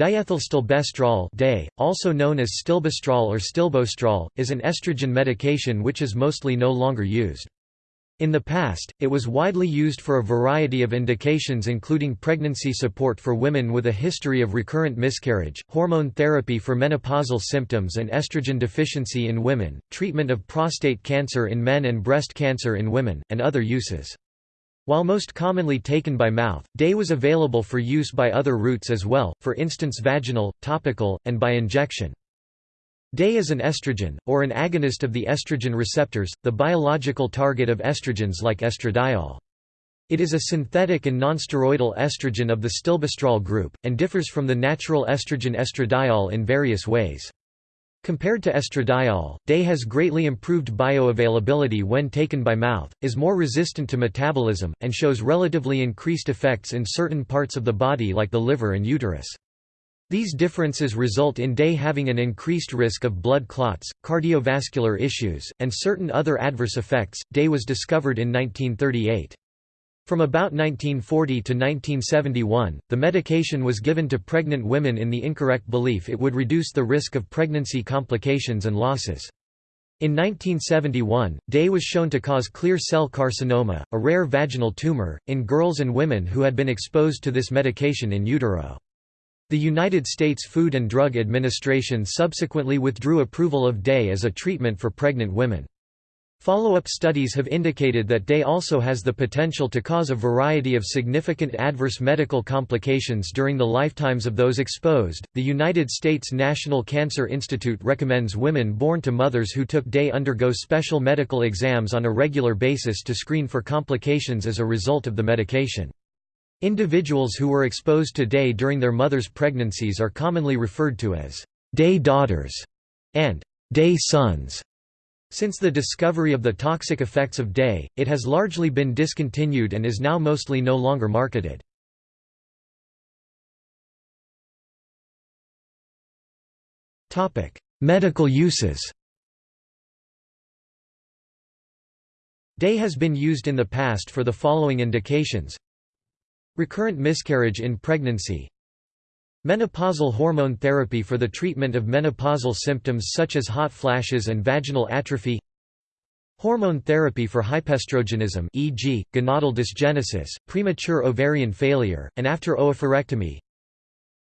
Diethylstilbestrol DAY, also known as stilbestrol or stilbostrol, is an estrogen medication which is mostly no longer used. In the past, it was widely used for a variety of indications including pregnancy support for women with a history of recurrent miscarriage, hormone therapy for menopausal symptoms and estrogen deficiency in women, treatment of prostate cancer in men and breast cancer in women, and other uses. While most commonly taken by mouth, DAY was available for use by other routes as well, for instance vaginal, topical, and by injection. DAY is an estrogen, or an agonist of the estrogen receptors, the biological target of estrogens like estradiol. It is a synthetic and nonsteroidal estrogen of the stilbestrol group, and differs from the natural estrogen estradiol in various ways. Compared to estradiol, DAY has greatly improved bioavailability when taken by mouth, is more resistant to metabolism, and shows relatively increased effects in certain parts of the body like the liver and uterus. These differences result in DAY having an increased risk of blood clots, cardiovascular issues, and certain other adverse effects. DAY was discovered in 1938. From about 1940 to 1971, the medication was given to pregnant women in the incorrect belief it would reduce the risk of pregnancy complications and losses. In 1971, DAY was shown to cause clear cell carcinoma, a rare vaginal tumor, in girls and women who had been exposed to this medication in utero. The United States Food and Drug Administration subsequently withdrew approval of DAY as a treatment for pregnant women. Follow-up studies have indicated that DAY also has the potential to cause a variety of significant adverse medical complications during the lifetimes of those exposed. The United States National Cancer Institute recommends women born to mothers who took DAY undergo special medical exams on a regular basis to screen for complications as a result of the medication. Individuals who were exposed to DAY during their mother's pregnancies are commonly referred to as DAY daughters and DAY sons. Since the discovery of the toxic effects of DAY, it has largely been discontinued and is now mostly no longer marketed. Medical uses. DAY has been used in the past for the following indications. Recurrent miscarriage in pregnancy Menopausal hormone therapy for the treatment of menopausal symptoms such as hot flashes and vaginal atrophy Hormone therapy for hypeestrogenism e.g., gonadal dysgenesis, premature ovarian failure, and after oophorectomy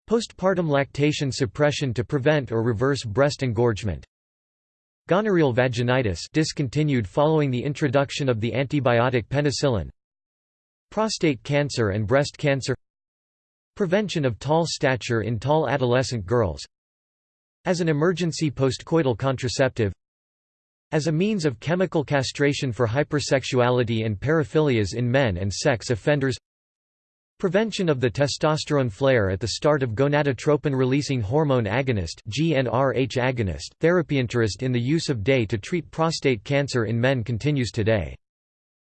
Postpartum lactation suppression to prevent or reverse breast engorgement Gonorrheal vaginitis discontinued following the introduction of the antibiotic penicillin Prostate cancer and breast cancer Prevention of tall stature in tall adolescent girls. As an emergency postcoital contraceptive. As a means of chemical castration for hypersexuality and paraphilias in men and sex offenders. Prevention of the testosterone flare at the start of gonadotropin-releasing hormone agonist GnRH agonist therapy interest in the use of DAY to treat prostate cancer in men continues today.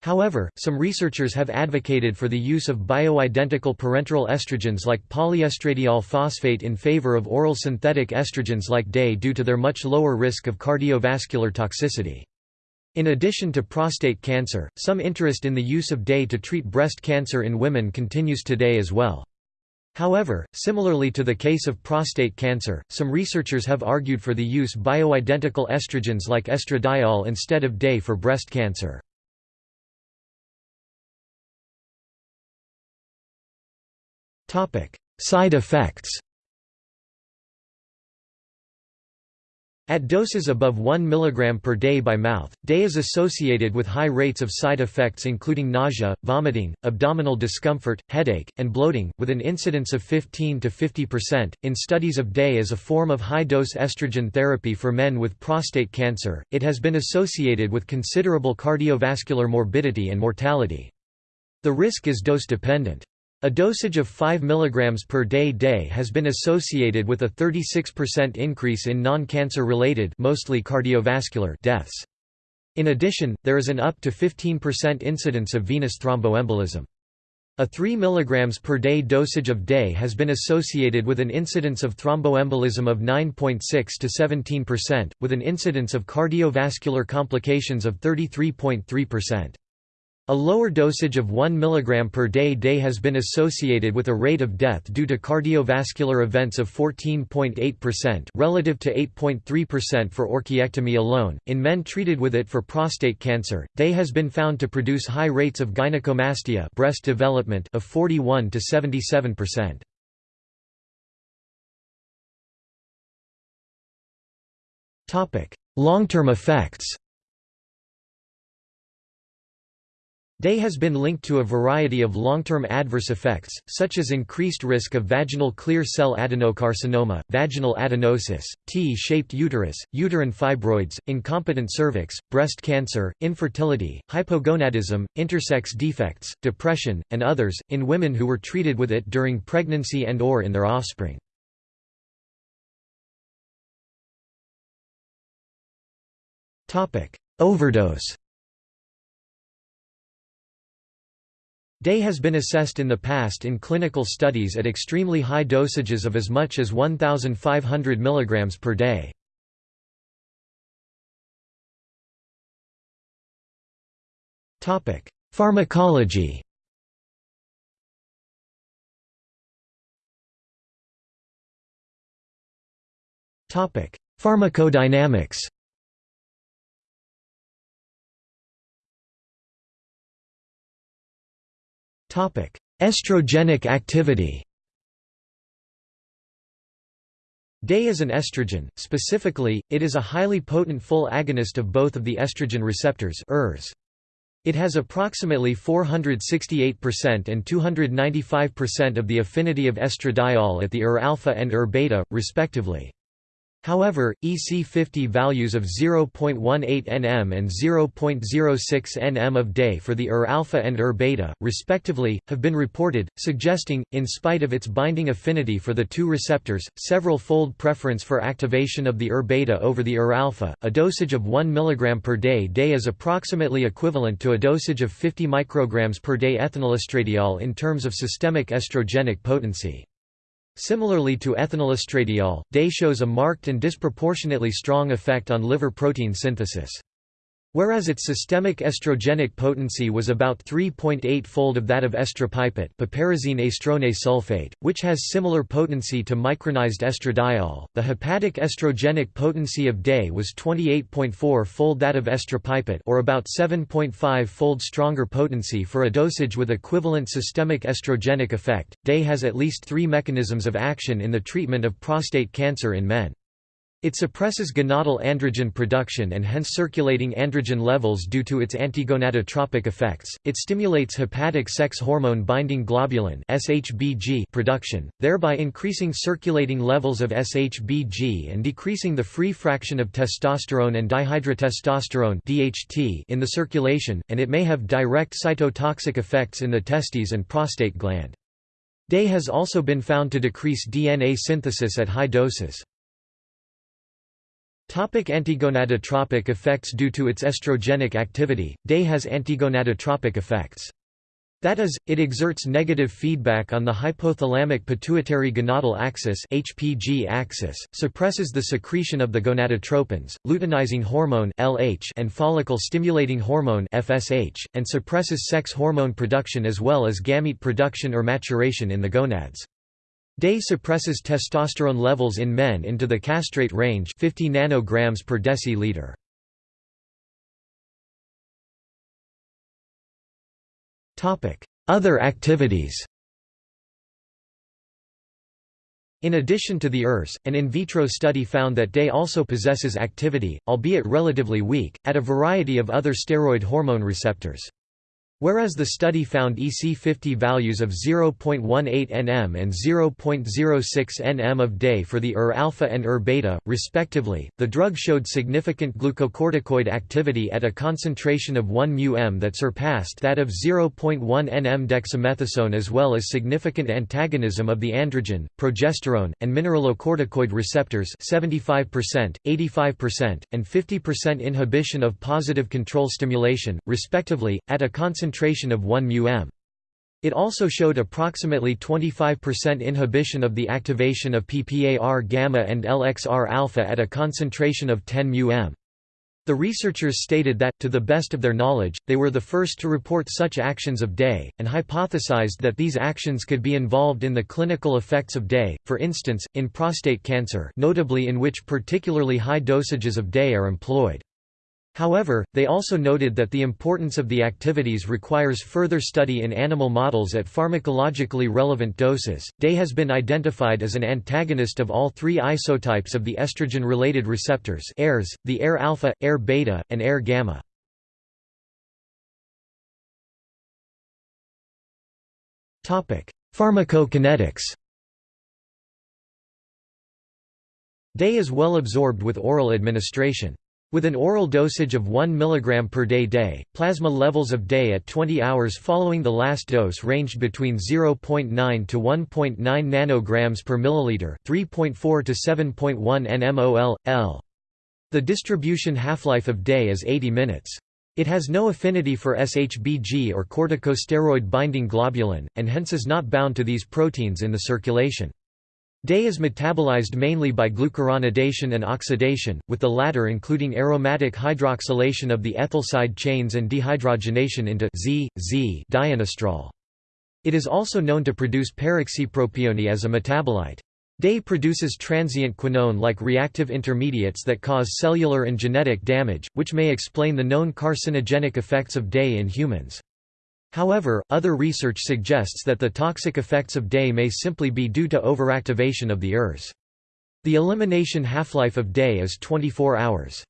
However, some researchers have advocated for the use of bioidentical parenteral estrogens like polyestradiol phosphate in favor of oral synthetic estrogens like DAY due to their much lower risk of cardiovascular toxicity. In addition to prostate cancer, some interest in the use of DAY to treat breast cancer in women continues today as well. However, similarly to the case of prostate cancer, some researchers have argued for the use bioidentical estrogens like estradiol instead of DAY for breast cancer. Side effects At doses above 1 mg per day by mouth, DAY is associated with high rates of side effects including nausea, vomiting, abdominal discomfort, headache, and bloating, with an incidence of 15 to 50%. In studies of DAY as a form of high dose estrogen therapy for men with prostate cancer, it has been associated with considerable cardiovascular morbidity and mortality. The risk is dose dependent. A dosage of 5 mg per day day has been associated with a 36% increase in non-cancer related mostly cardiovascular deaths. In addition, there is an up to 15% incidence of venous thromboembolism. A 3 mg per day dosage of DAY has been associated with an incidence of thromboembolism of 9.6 to 17%, with an incidence of cardiovascular complications of 33.3%. A lower dosage of 1 mg per day day has been associated with a rate of death due to cardiovascular events of 14.8% relative to 8.3% for orchiectomy alone. In men treated with it for prostate cancer, day has been found to produce high rates of gynecomastia, breast development of 41 to 77%. Topic: Long-term effects. Day has been linked to a variety of long-term adverse effects, such as increased risk of vaginal clear cell adenocarcinoma, vaginal adenosis, T-shaped uterus, uterine fibroids, incompetent cervix, breast cancer, infertility, hypogonadism, intersex defects, depression, and others, in women who were treated with it during pregnancy and or in their offspring. Overdose Day has been assessed in the past in clinical studies at extremely high dosages of as much as 1,500 mg per day. Pharmacology Pharmacodynamics Estrogenic activity Day is an estrogen, specifically, it is a highly potent full agonist of both of the estrogen receptors ERs. It has approximately 468% and 295% of the affinity of estradiol at the ER-alpha and ER-beta, respectively. However, EC50 values of 0.18 nm and 0.06 nm of day for the ER-alpha and ER-beta, respectively, have been reported, suggesting, in spite of its binding affinity for the two receptors, several fold preference for activation of the ER-beta over the ER-alpha. A dosage of 1 mg per day day is approximately equivalent to a dosage of 50 micrograms per day ethinylestradiol in terms of systemic estrogenic potency. Similarly to ethinylestradiol, DAY shows a marked and disproportionately strong effect on liver protein synthesis. Whereas its systemic estrogenic potency was about 3.8-fold of that of astrone sulfate, which has similar potency to micronized estradiol, the hepatic estrogenic potency of DAY was 28.4-fold that of estropipette or about 7.5-fold stronger potency for a dosage with equivalent systemic estrogenic effect. DAY has at least three mechanisms of action in the treatment of prostate cancer in men. It suppresses gonadal androgen production and hence circulating androgen levels due to its antigonadotropic effects. It stimulates hepatic sex hormone binding globulin (SHBG) production, thereby increasing circulating levels of SHBG and decreasing the free fraction of testosterone and dihydrotestosterone (DHT) in the circulation, and it may have direct cytotoxic effects in the testes and prostate gland. DAY has also been found to decrease DNA synthesis at high doses. Topic antigonadotropic effects Due to its estrogenic activity, DAY has antigonadotropic effects. That is, it exerts negative feedback on the hypothalamic pituitary gonadal axis (HPG axis), suppresses the secretion of the gonadotropins, luteinizing hormone (LH) and follicle-stimulating hormone (FSH), and suppresses sex hormone production as well as gamete production or maturation in the gonads. Day suppresses testosterone levels in men into the castrate range 50 nanograms per deciliter. Other activities In addition to the ERS, an in vitro study found that DAY also possesses activity, albeit relatively weak, at a variety of other steroid hormone receptors. Whereas the study found EC50 values of 0.18 nm and 0.06 nm of day for the ER-alpha and ER-beta, respectively, the drug showed significant glucocorticoid activity at a concentration of 1 μm that surpassed that of 0.1 nm dexamethasone as well as significant antagonism of the androgen, progesterone, and mineralocorticoid receptors 75%, 85%, and 50% inhibition of positive control stimulation, respectively, at a concentration concentration of 1 μm. It also showed approximately 25% inhibition of the activation of PPAR gamma and LXR alpha at a concentration of 10 μm. The researchers stated that, to the best of their knowledge, they were the first to report such actions of DAY, and hypothesized that these actions could be involved in the clinical effects of DAY, for instance, in prostate cancer notably in which particularly high dosages of DAY are employed. However, they also noted that the importance of the activities requires further study in animal models at pharmacologically relevant doses. DAY has been identified as an antagonist of all three isotypes of the estrogen-related receptors AIRs, the AIR alpha, AIR beta, and AIR gamma. Topic: Pharmacokinetics. DAY is well absorbed with oral administration. With an oral dosage of 1 mg per day day, plasma levels of day at 20 hours following the last dose ranged between 0.9 to 1.9 nanograms per milliliter, 3.4 to 7.1 nmol l. The distribution half-life of day is 80 minutes. It has no affinity for SHBG or corticosteroid binding globulin, and hence is not bound to these proteins in the circulation. Day is metabolized mainly by glucuronidation and oxidation, with the latter including aromatic hydroxylation of the ethyl side chains and dehydrogenation into Z, Z dienestrol. It is also known to produce peroxypropione as a metabolite. Day produces transient quinone-like reactive intermediates that cause cellular and genetic damage, which may explain the known carcinogenic effects of Day in humans. However, other research suggests that the toxic effects of day may simply be due to overactivation of the ERS. The elimination half-life of day is 24 hours.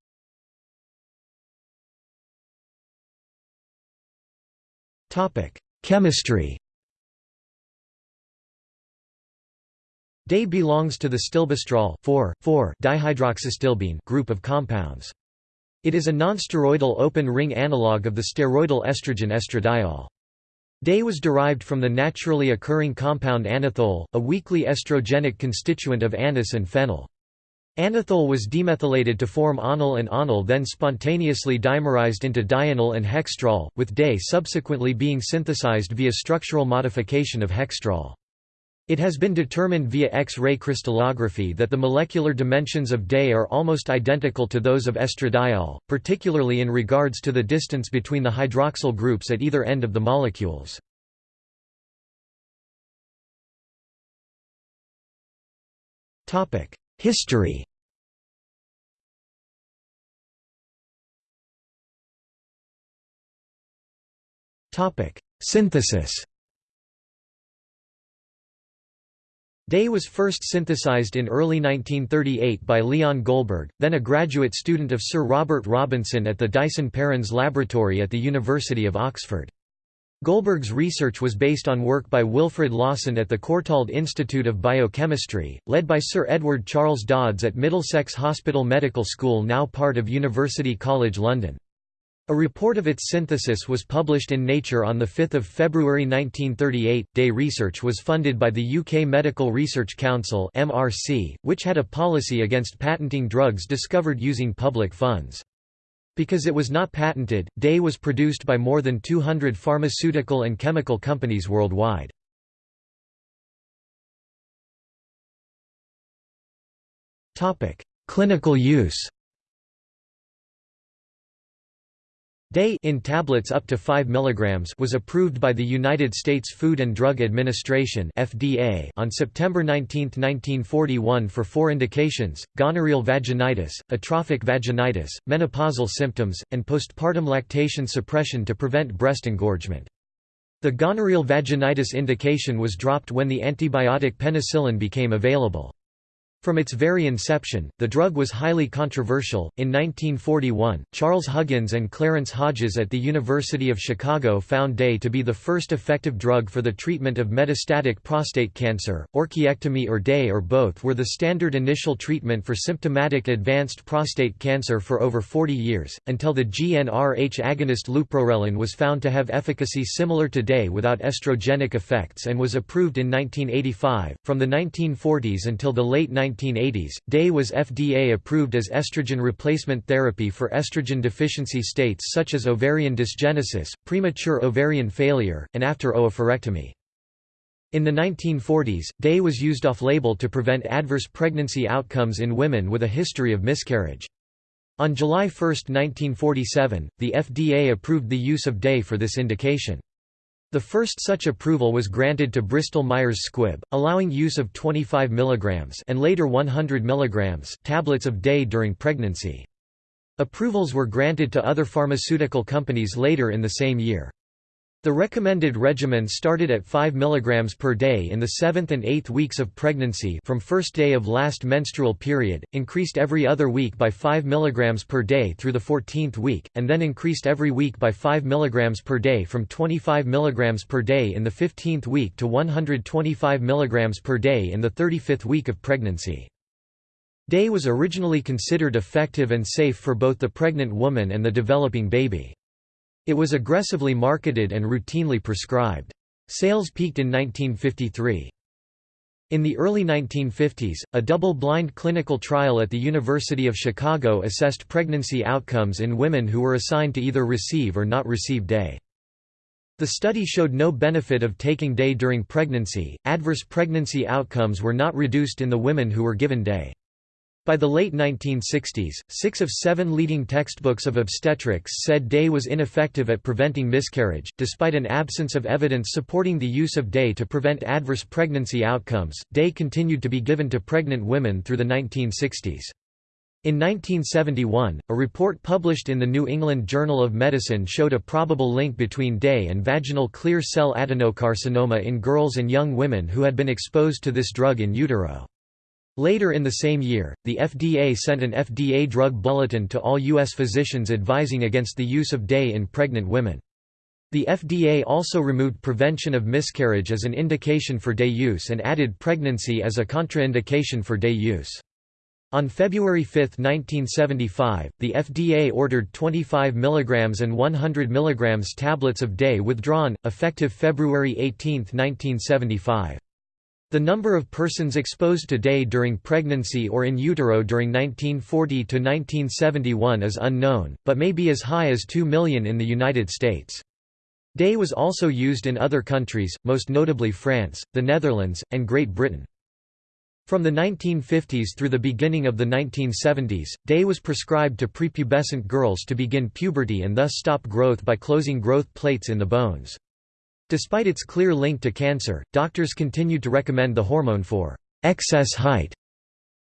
Chemistry Day belongs to the stilbestrol 4,4-dihydroxystilbene group of compounds. It is a nonsteroidal open-ring analog of the steroidal estrogen estradiol. Day was derived from the naturally occurring compound anethole, a weakly estrogenic constituent of anise and fennel. Anethole was demethylated to form onyl and onyl then spontaneously dimerized into dianyl and hextrol, with day subsequently being synthesized via structural modification of hextrol. It has been determined via X-ray crystallography that the molecular dimensions of Day are almost identical to those of estradiol, particularly in regards to the distance between the hydroxyl groups at either end of the molecules. History Synthesis Day was first synthesized in early 1938 by Leon Goldberg, then a graduate student of Sir Robert Robinson at the Dyson-Perrins Laboratory at the University of Oxford. Goldberg's research was based on work by Wilfrid Lawson at the Courtauld Institute of Biochemistry, led by Sir Edward Charles Dodds at Middlesex Hospital Medical School now part of University College London. A report of its synthesis was published in Nature on 5 February 1938. Day research was funded by the UK Medical Research Council (MRC), which had a policy against patenting drugs discovered using public funds. Because it was not patented, Day was produced by more than 200 pharmaceutical and chemical companies worldwide. Topic: Clinical use. Day in tablets up to 5 mg was approved by the United States Food and Drug Administration FDA on September 19, 1941 for four indications, gonorrheal vaginitis, atrophic vaginitis, menopausal symptoms, and postpartum lactation suppression to prevent breast engorgement. The gonorrheal vaginitis indication was dropped when the antibiotic penicillin became available. From its very inception, the drug was highly controversial. In 1941, Charles Huggins and Clarence Hodges at the University of Chicago found Day to be the first effective drug for the treatment of metastatic prostate cancer. Orchiectomy or Day or both were the standard initial treatment for symptomatic advanced prostate cancer for over 40 years, until the GnRH agonist leuprorelin was found to have efficacy similar to Day without estrogenic effects and was approved in 1985. From the 1940s until the late 19 1980s, DAY was FDA approved as estrogen replacement therapy for estrogen deficiency states such as ovarian dysgenesis, premature ovarian failure, and after oophorectomy. In the 1940s, DAY was used off-label to prevent adverse pregnancy outcomes in women with a history of miscarriage. On July 1, 1947, the FDA approved the use of DAY for this indication. The first such approval was granted to Bristol Myers Squibb, allowing use of 25 mg and later 100 mg tablets of DAY during pregnancy. Approvals were granted to other pharmaceutical companies later in the same year. The recommended regimen started at 5 mg per day in the 7th and 8th weeks of pregnancy from first day of last menstrual period, increased every other week by 5 mg per day through the 14th week, and then increased every week by 5 mg per day from 25 mg per day in the 15th week to 125 mg per day in the 35th week of pregnancy. Day was originally considered effective and safe for both the pregnant woman and the developing baby. It was aggressively marketed and routinely prescribed. Sales peaked in 1953. In the early 1950s, a double-blind clinical trial at the University of Chicago assessed pregnancy outcomes in women who were assigned to either receive or not receive DAY. The study showed no benefit of taking DAY during pregnancy. Adverse pregnancy outcomes were not reduced in the women who were given DAY. By the late 1960s, six of seven leading textbooks of obstetrics said DAY was ineffective at preventing miscarriage. Despite an absence of evidence supporting the use of DAY to prevent adverse pregnancy outcomes, DAY continued to be given to pregnant women through the 1960s. In 1971, a report published in the New England Journal of Medicine showed a probable link between DAY and vaginal clear cell adenocarcinoma in girls and young women who had been exposed to this drug in utero. Later in the same year, the FDA sent an FDA drug bulletin to all U.S. physicians advising against the use of DAY in pregnant women. The FDA also removed prevention of miscarriage as an indication for DAY use and added pregnancy as a contraindication for DAY use. On February 5, 1975, the FDA ordered 25 mg and 100 mg tablets of DAY withdrawn, effective February 18, 1975. The number of persons exposed to DAY during pregnancy or in utero during 1940 to 1971 is unknown, but may be as high as 2 million in the United States. DAY was also used in other countries, most notably France, the Netherlands, and Great Britain. From the 1950s through the beginning of the 1970s, DAY was prescribed to prepubescent girls to begin puberty and thus stop growth by closing growth plates in the bones. Despite its clear link to cancer, doctors continued to recommend the hormone for excess height.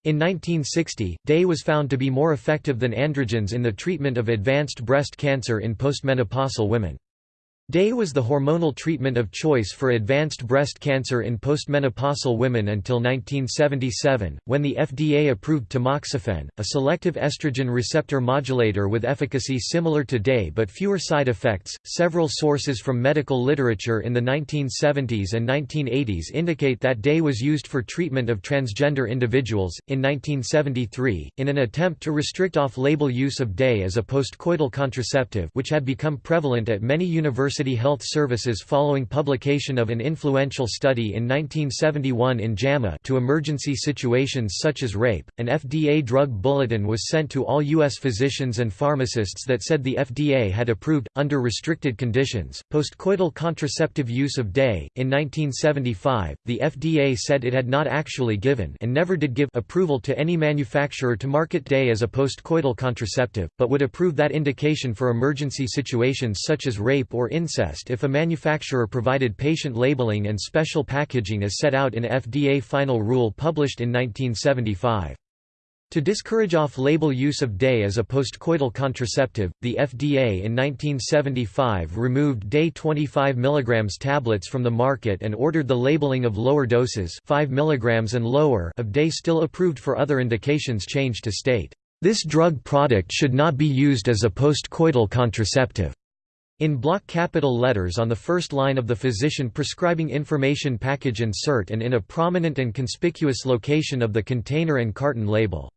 In 1960, DAY was found to be more effective than androgens in the treatment of advanced breast cancer in postmenopausal women. DAY was the hormonal treatment of choice for advanced breast cancer in postmenopausal women until 1977, when the FDA approved tamoxifen, a selective estrogen receptor modulator with efficacy similar to DAY but fewer side effects. Several sources from medical literature in the 1970s and 1980s indicate that DAY was used for treatment of transgender individuals. In 1973, in an attempt to restrict off label use of DAY as a postcoital contraceptive, which had become prevalent at many universities University Health Services following publication of an influential study in 1971 in JAMA to emergency situations such as rape. An FDA drug bulletin was sent to all U.S. physicians and pharmacists that said the FDA had approved, under restricted conditions, postcoital contraceptive use of DAY. In 1975, the FDA said it had not actually given and never did give approval to any manufacturer to market DAY as a postcoital contraceptive, but would approve that indication for emergency situations such as rape or incest incest if a manufacturer provided patient labeling and special packaging as set out in FDA final rule published in 1975. To discourage off-label use of DAY as a postcoital contraceptive, the FDA in 1975 removed DAY 25 mg tablets from the market and ordered the labeling of lower doses 5 mg and lower of DAY still approved for other indications changed to state, "...this drug product should not be used as a postcoital contraceptive." In block capital letters on the first line of the physician prescribing information package insert and in a prominent and conspicuous location of the container and carton label.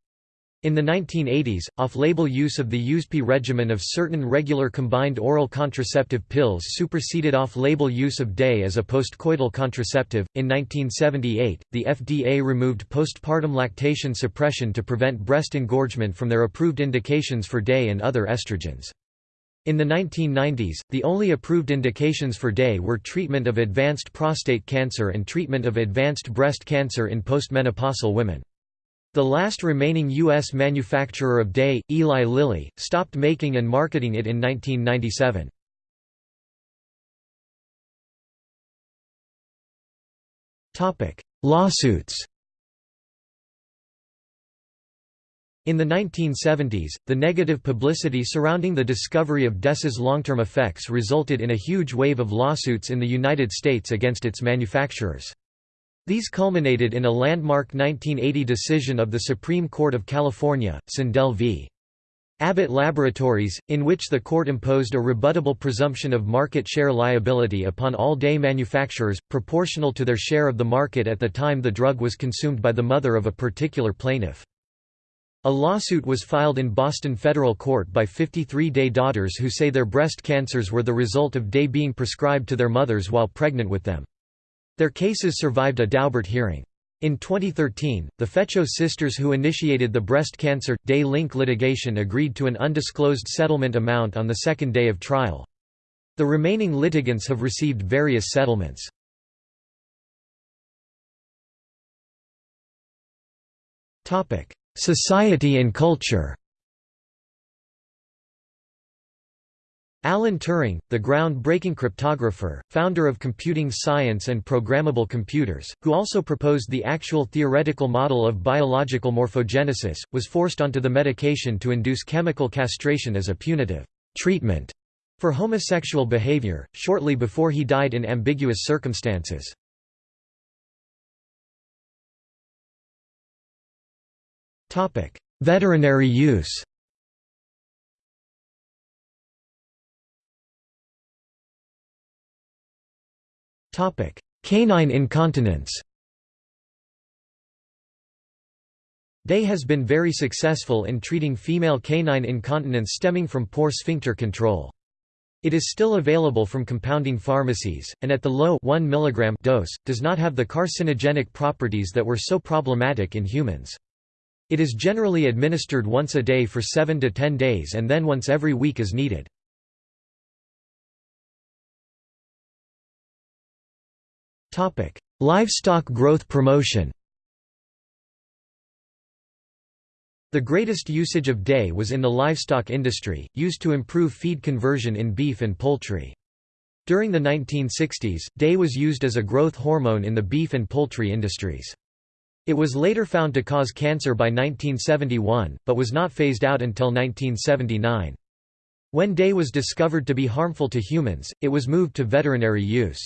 In the 1980s, off-label use of the USP regimen of certain regular combined oral contraceptive pills superseded off-label use of DAY as a postcoital contraceptive. In 1978, the FDA removed postpartum lactation suppression to prevent breast engorgement from their approved indications for DAY and other estrogens. In the 1990s, the only approved indications for DAY were treatment of advanced prostate cancer and treatment of advanced breast cancer in postmenopausal women. The last remaining U.S. manufacturer of Day, Eli Lilly, stopped making and marketing it in 1997. Lawsuits In the 1970s, the negative publicity surrounding the discovery of DES's long-term effects resulted in a huge wave of lawsuits in the United States against its manufacturers. These culminated in a landmark 1980 decision of the Supreme Court of California, Sandell v. Abbott Laboratories, in which the court imposed a rebuttable presumption of market share liability upon all day manufacturers, proportional to their share of the market at the time the drug was consumed by the mother of a particular plaintiff. A lawsuit was filed in Boston federal court by 53 day daughters who say their breast cancers were the result of day being prescribed to their mothers while pregnant with them. Their cases survived a Daubert hearing. In 2013, the Fecho sisters who initiated the breast cancer day link litigation agreed to an undisclosed settlement amount on the second day of trial. The remaining litigants have received various settlements. Society and culture Alan Turing, the ground-breaking cryptographer, founder of computing science and programmable computers, who also proposed the actual theoretical model of biological morphogenesis, was forced onto the medication to induce chemical castration as a punitive treatment for homosexual behavior, shortly before he died in ambiguous circumstances. Veterinary use Canine incontinence Day has been very successful in treating female canine incontinence stemming from poor sphincter control. It is still available from compounding pharmacies, and at the low 1 mg dose, does not have the carcinogenic properties that were so problematic in humans. It is generally administered once a day for 7 to 10 days and then once every week as needed. Topic: Livestock growth promotion. The greatest usage of day was in the livestock industry, used to improve feed conversion in beef and poultry. During the 1960s, day was used as a growth hormone in the beef and poultry industries. It was later found to cause cancer by 1971, but was not phased out until 1979. When day was discovered to be harmful to humans, it was moved to veterinary use.